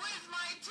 with my